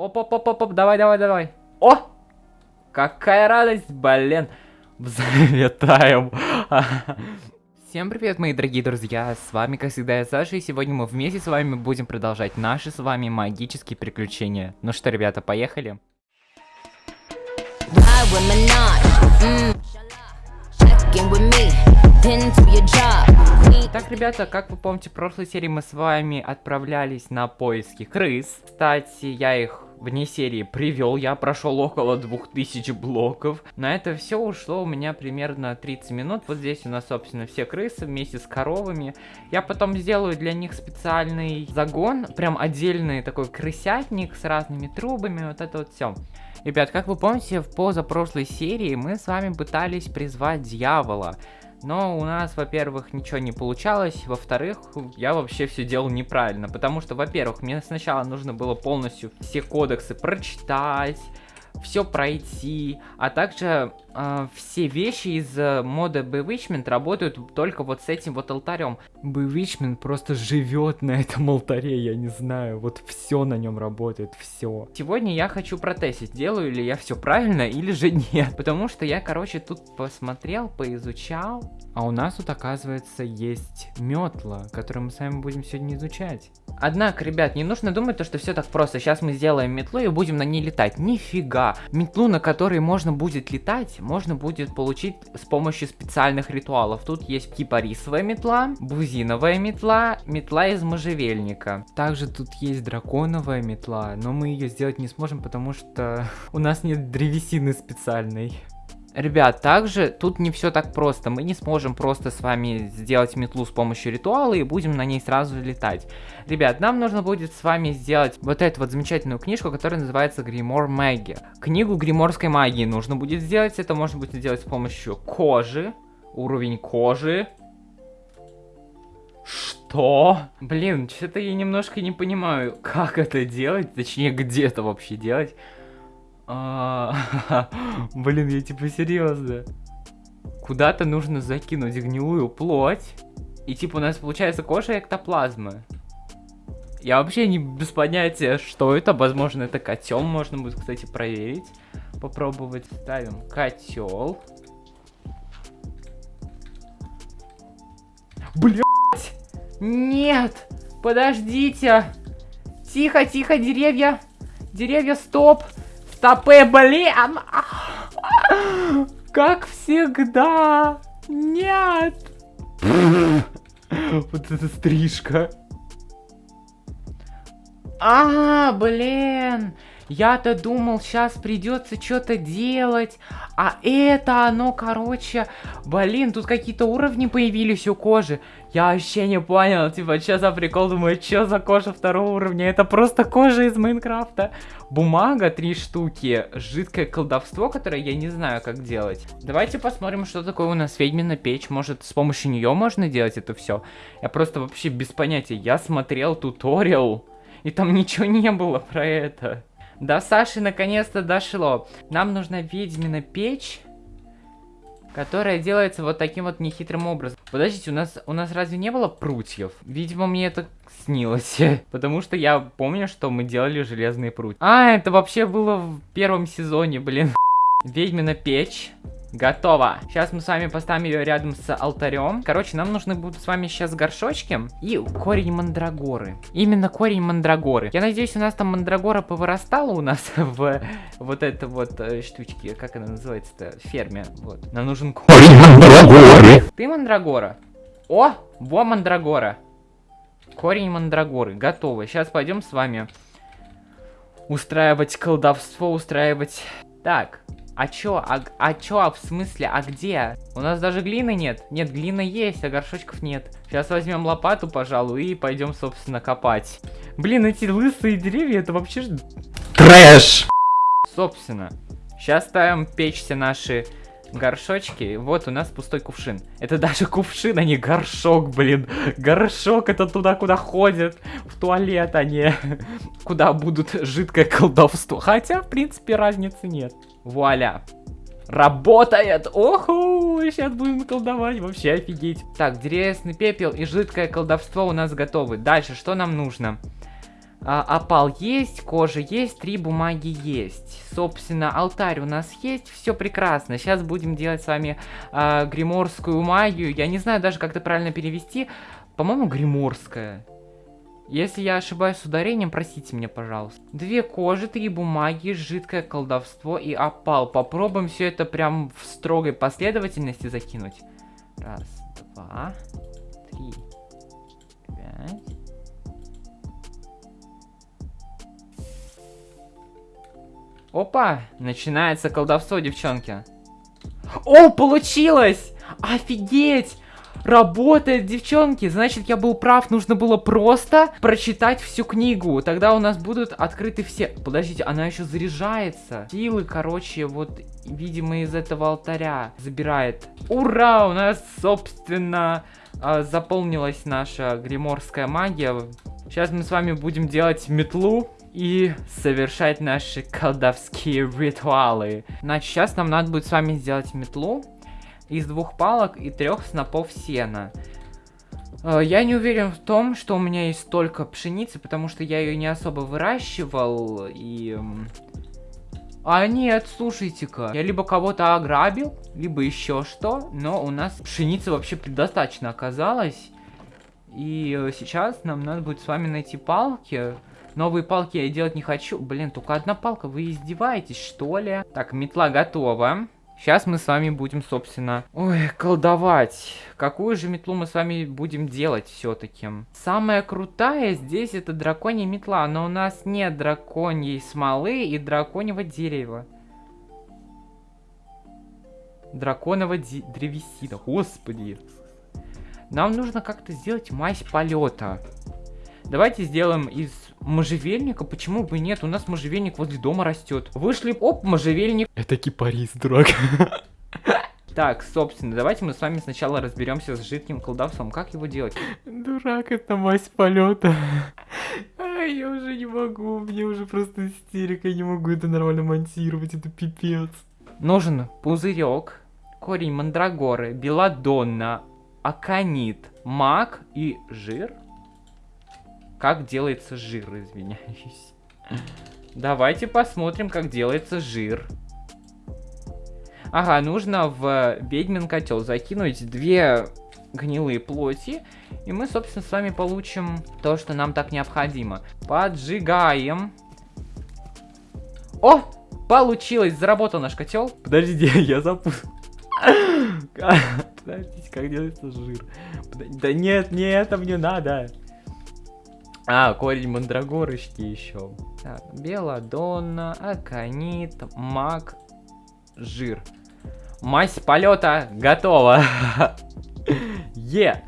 Оп-оп-оп-оп, давай, давай, давай. О! Какая радость, блин. Взлетаем. Всем привет, мои дорогие друзья, с вами, как всегда, я Саша, и сегодня мы вместе с вами будем продолжать наши с вами магические приключения. Ну что, ребята, поехали? Так, ребята, как вы помните, в прошлой серии мы с вами отправлялись на поиски крыс. Кстати, я их вне серии привел, я прошел около 2000 блоков. На это все ушло у меня примерно 30 минут. Вот здесь у нас, собственно, все крысы вместе с коровами. Я потом сделаю для них специальный загон, прям отдельный такой крысятник с разными трубами, вот это вот все. Ребят, как вы помните, в позапрошлой серии мы с вами пытались призвать дьявола. Но у нас, во-первых, ничего не получалось, во-вторых, я вообще все делал неправильно, потому что, во-первых, мне сначала нужно было полностью все кодексы прочитать, все пройти, а также э, все вещи из э, мода Bewitchment работают только вот с этим вот алтарем. Bewitchment просто живет на этом алтаре, я не знаю, вот все на нем работает, все. Сегодня я хочу протестить, делаю ли я все правильно или же нет, потому что я, короче, тут посмотрел, поизучал, а у нас тут, оказывается, есть метла, которую мы с вами будем сегодня изучать. Однако, ребят, не нужно думать, то, что все так просто. Сейчас мы сделаем метлу и будем на ней летать. Нифига. Метлу, на которой можно будет летать, можно будет получить с помощью специальных ритуалов. Тут есть кипарисовая метла, бузиновая метла, метла из можжевельника. Также тут есть драконовая метла, но мы ее сделать не сможем, потому что у нас нет древесины специальной. Ребят, также тут не все так просто. Мы не сможем просто с вами сделать метлу с помощью ритуала и будем на ней сразу летать. Ребят, нам нужно будет с вами сделать вот эту вот замечательную книжку, которая называется Гримор Магия. Книгу гриморской магии нужно будет сделать. Это можно будет сделать с помощью кожи. Уровень кожи. Что? Блин, что-то я немножко не понимаю, как это делать, точнее, где это вообще делать. Блин, я типа серьезно. Куда-то нужно закинуть гнилую плоть. И типа у нас получается кожа эктоплазмы. Я вообще не без понятия, что это. Возможно, это котел. Можно будет, кстати, проверить. Попробовать. Ставим котел. Блять! Нет! Подождите! Тихо, тихо, деревья! Деревья, стоп! Стопы, блин! Как всегда! Нет! Вот эта стрижка. А, блин! Я-то думал, сейчас придется что-то делать. А это оно, короче... Блин, тут какие-то уровни появились у кожи. Я вообще не понял. Типа, что за прикол? Думаю, что за кожа второго уровня? Это просто кожа из Майнкрафта. Бумага, три штуки. Жидкое колдовство, которое я не знаю, как делать. Давайте посмотрим, что такое у нас ведьмина печь. Может, с помощью нее можно делать это все? Я просто вообще без понятия. Я смотрел туториал, и там ничего не было про это. До Саши наконец-то дошло. Нам нужна ведьмина печь, которая делается вот таким вот нехитрым образом. Подождите, у нас, у нас разве не было прутьев? Видимо, мне это снилось. Потому что я помню, что мы делали железные прутья. А, это вообще было в первом сезоне, блин. Ведьмина печь. Готово. Сейчас мы с вами поставим ее рядом с алтарем. Короче, нам нужны будут с вами сейчас горшочки и корень мандрагоры. Именно корень мандрагоры. Я надеюсь, у нас там мандрагора повырастала у нас в вот это вот э, штучки. Как она называется-то? Ферме. Вот. Нам нужен корень мандрагоры. Ты мандрагора? О, во мандрагора. Корень мандрагоры. Готово. Сейчас пойдем с вами устраивать колдовство, устраивать... Так, а чё? А, а чё? А в смысле? А где? У нас даже глины нет. Нет, глина есть, а горшочков нет. Сейчас возьмем лопату, пожалуй, и пойдем, собственно, копать. Блин, эти лысые деревья, это вообще... Трэш! Собственно, сейчас ставим печься наши горшочки. Вот у нас пустой кувшин. Это даже кувшин, а не горшок, блин. Горшок это туда, куда ходят. В туалет, а не куда будут жидкое колдовство. Хотя, в принципе, разницы нет. Вуаля. Работает! Оху! Сейчас будем колдовать, вообще офигеть. Так, древесный пепел и жидкое колдовство у нас готовы. Дальше, что нам нужно? А, опал есть, кожа есть, три бумаги есть. Собственно, алтарь у нас есть, все прекрасно. Сейчас будем делать с вами а, гриморскую магию. Я не знаю даже, как это правильно перевести. По-моему, гриморская. Если я ошибаюсь с ударением, простите меня, пожалуйста. Две кожи, три бумаги, жидкое колдовство и опал. Попробуем все это прям в строгой последовательности закинуть. Раз, два, Опа! Начинается колдовство, девчонки. О, получилось! Офигеть! Работает, девчонки! Значит, я был прав, нужно было просто прочитать всю книгу. Тогда у нас будут открыты все... Подождите, она еще заряжается. Силы, короче, вот, видимо, из этого алтаря забирает. Ура! У нас, собственно, а, заполнилась наша гриморская магия. Сейчас мы с вами будем делать метлу и совершать наши колдовские ритуалы. Значит, сейчас нам надо будет с вами сделать метлу из двух палок и трех снопов сена. Э, я не уверен в том, что у меня есть столько пшеницы, потому что я ее не особо выращивал, и... А нет, слушайте-ка, я либо кого-то ограбил, либо еще что, но у нас пшеницы вообще предостаточно оказалось. И э, сейчас нам надо будет с вами найти палки, Новые палки я делать не хочу. Блин, только одна палка, вы издеваетесь, что ли? Так, метла готова. Сейчас мы с вами будем, собственно, ой, колдовать. Какую же метлу мы с вами будем делать все-таки? Самая крутая здесь это драконья метла, но у нас нет драконьей смолы и драконьего дерева. Драконового древесина, господи. Нам нужно как-то сделать мазь полета. Давайте сделаем из можжевельника. Почему бы нет? У нас можжевельник возле дома растет. Вышли, оп, можжевельник. Это кипарис, дурак. Так, собственно, давайте мы с вами сначала разберемся с жидким колдовством. Как его делать? Дурак, это мазь полета. Ай, я уже не могу, мне уже просто истерика, я не могу это нормально монтировать, это пипец. Нужен пузырек, корень мандрагоры, беладонна, аконит, мак и жир. Как делается жир, извиняюсь. Давайте посмотрим, как делается жир. Ага, нужно в ведьмин котел закинуть две гнилые плоти. И мы, собственно, с вами получим то, что нам так необходимо. Поджигаем. О! Получилось! Заработал наш котел. Подождите, я запутал. Подождите, как делается жир? Да нет, не это мне надо. А, корень мандрагорочки еще. Так, белладонна, аконит, маг, жир. Мазь полета готова. Е.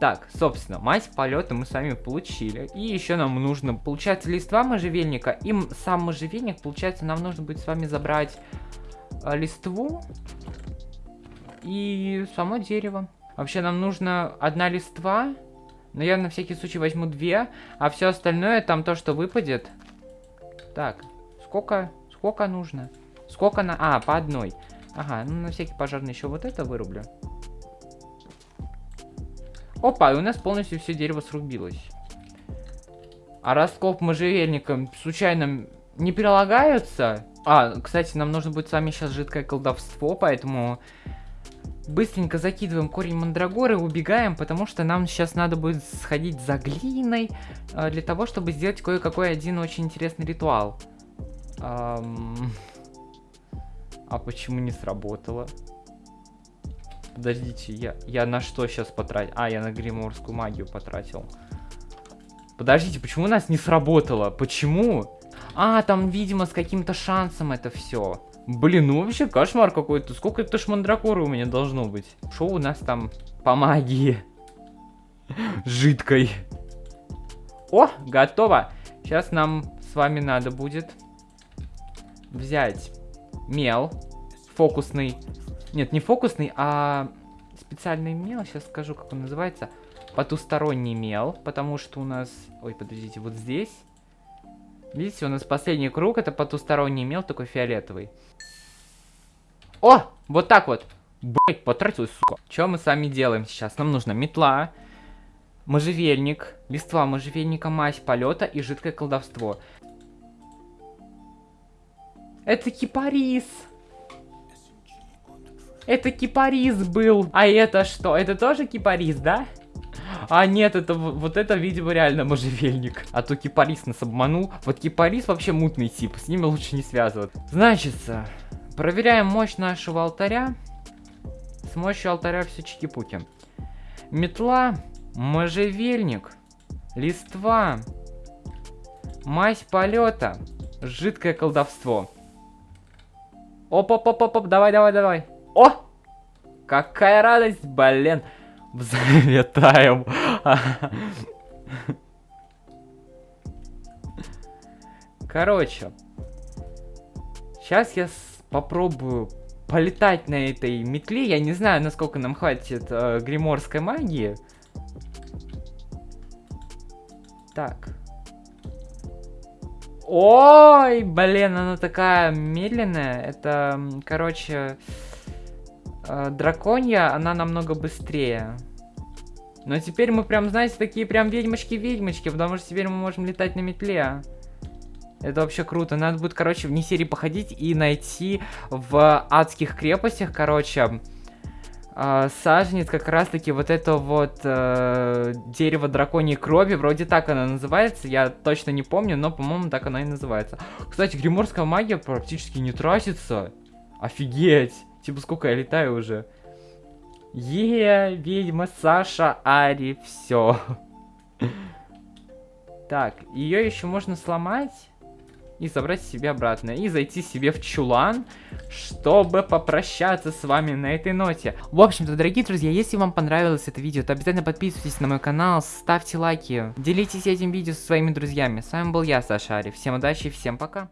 Так, собственно, мазь полета мы с вами получили. И еще нам нужно, получается, листва можжевельника. И сам можжевельник, получается, нам нужно будет с вами забрать э, листву и само дерево. Вообще, нам нужно одна листва но я на всякий случай возьму две, а все остальное там то, что выпадет. Так, сколько, сколько нужно? Сколько на... А, по одной. Ага, ну на всякий пожарный еще вот это вырублю. Опа, и у нас полностью все дерево срубилось. А раскоп можжевельником случайно не прилагаются? А, кстати, нам нужно будет с вами сейчас жидкое колдовство, поэтому Быстренько закидываем корень мандрагоры, убегаем, потому что нам сейчас надо будет сходить за глиной, э, для того, чтобы сделать кое-какой один очень интересный ритуал. Эм... А почему не сработало? Подождите, я, я на что сейчас потратил? А, я на гриморскую магию потратил. Подождите, почему у нас не сработало? Почему? А, там, видимо, с каким-то шансом это все. Блин, ну вообще кошмар какой-то. Сколько это ж мандракоры у меня должно быть? Что у нас там по магии? Жидкой. О, готово. Сейчас нам с вами надо будет взять мел фокусный. Нет, не фокусный, а специальный мел. Сейчас скажу, как он называется. Потусторонний мел, потому что у нас... Ой, подождите, вот здесь Видите, у нас последний круг, это потусторонний мел, такой фиолетовый. О, вот так вот. Блять, потратил, сука. Что мы с вами делаем сейчас? Нам нужна метла. можжевельник, листва можжевельника, мазь полета и жидкое колдовство. Это кипарис! Это кипарис был! А это что? Это тоже кипарис, да? А нет, это вот это, видимо, реально можжевельник. А то кипарис нас обманул. Вот кипарис вообще мутный тип, с ними лучше не связываться. Значится, проверяем мощь нашего алтаря. С мощью алтаря все чики-пуки. Метла, можжевельник, листва, мазь полета, жидкое колдовство. Оп-оп-оп-оп, давай, давай, давай. О! Какая радость, блин. Взлетаем. Короче. Сейчас я попробую полетать на этой метле. Я не знаю, насколько нам хватит э, гриморской магии. Так. Ой, блин, она такая медленная. Это, короче, э, драконья, она намного быстрее. Но теперь мы прям, знаете, такие прям ведьмочки-ведьмочки, потому что теперь мы можем летать на метле. Это вообще круто. Надо будет, короче, вне серии походить и найти в адских крепостях, короче, э, саженец как раз-таки вот это вот э, дерево драконьей крови. Вроде так оно называется, я точно не помню, но, по-моему, так оно и называется. Кстати, гриморская магия практически не тратится. Офигеть! Типа, сколько я летаю уже. Е, ведьма, Саша, Ари, все. Так, ее еще можно сломать и забрать себе обратно. И зайти себе в чулан, чтобы попрощаться с вами на этой ноте. В общем-то, дорогие друзья, если вам понравилось это видео, то обязательно подписывайтесь на мой канал, ставьте лайки, делитесь этим видео со своими друзьями. С вами был я, Саша Ари. Всем удачи и всем пока.